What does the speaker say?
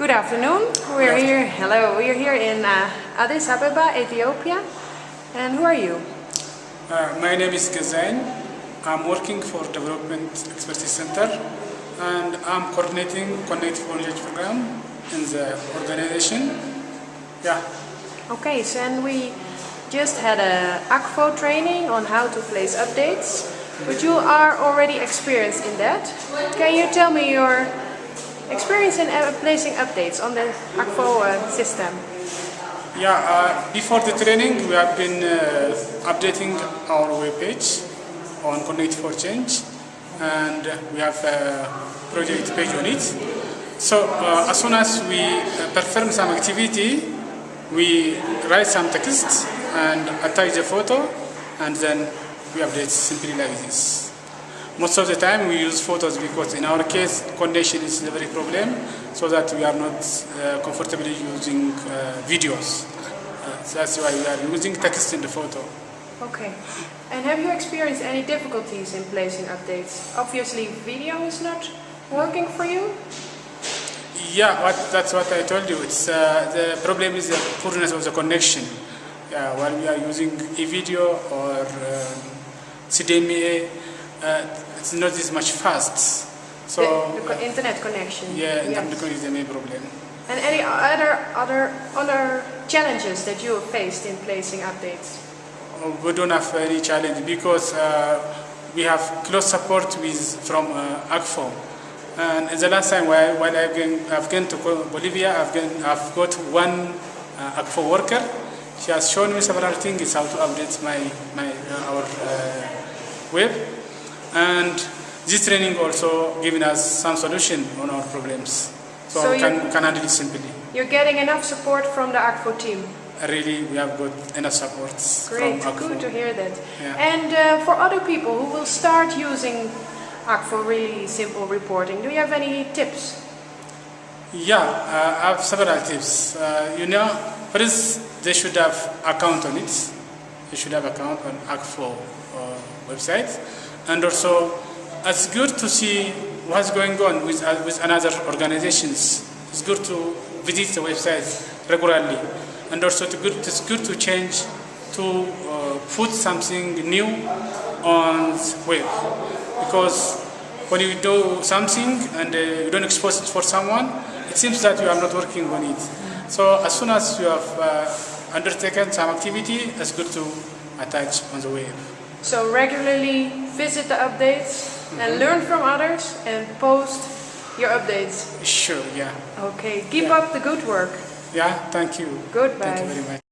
Good afternoon. We're here. Hello. We're here in uh, Addis Ababa, Ethiopia. And who are you? Uh, my name is Gazain. I'm working for Development Expertise Center and I'm coordinating Connect for Knowledge program in the organization. Yeah. Okay, so and we just had a Akvo training on how to place updates, but you are already experienced in that. Can you tell me your experience in placing updates on the Akvo system? Yeah, uh, before the training we have been uh, updating our web page on Connect for Change and we have a project page on it. So uh, as soon as we uh, perform some activity, we write some text and attach the photo and then we update simply like this. Most of the time we use photos because in our case condition is the very problem so that we are not uh, comfortably using uh, videos. Uh, so that's why we are using text in the photo. Okay. And have you experienced any difficulties in placing updates? Obviously video is not working for you? Yeah, what, that's what I told you. It's uh, the problem is the poorness of the connection. Yeah, while we are using EVDO or um, CDMA, uh, it's not as much fast. So the, the internet connection. yeah, Yes. internet connection is the main problem. And any other other other challenges that you have faced in placing updates? Uh, We don't have any challenge because uh, we have close support with from uh, Akvo. And the last time while, while I've, been, I've gone to Bolivia, I've, been, I've got one uh, Akvo worker. She has shown me several things how to update my, my uh, our uh, web. And this training also giving us some solution on our problems. So, So can, can handle it simply. You're getting enough support from the Akvo team. Really, we have got enough support Great, from Akvo. good to hear that. Yeah. And uh, for other people who will start using Akvo really simple reporting, do you have any tips? Yeah, uh, I have several tips. Uh, you know, first they should have account on it. They should have account on Akvo uh, website, and also it's good to see what's going on with uh, with another organizations. It's good to visit the website regularly, and also to good, it's good to change to uh, put something new on web because when you do something and uh, you don't expose it for someone, it seems that you are not working on it. So as soon as you have uh, undertaken some activity, it's good to attach on the web. So regularly visit the updates and mm-hmm. learn from others and post your updates. Sure, yeah. Okay, keep Yeah. up the good work. Yeah, thank you. Goodbye. Thank you very much.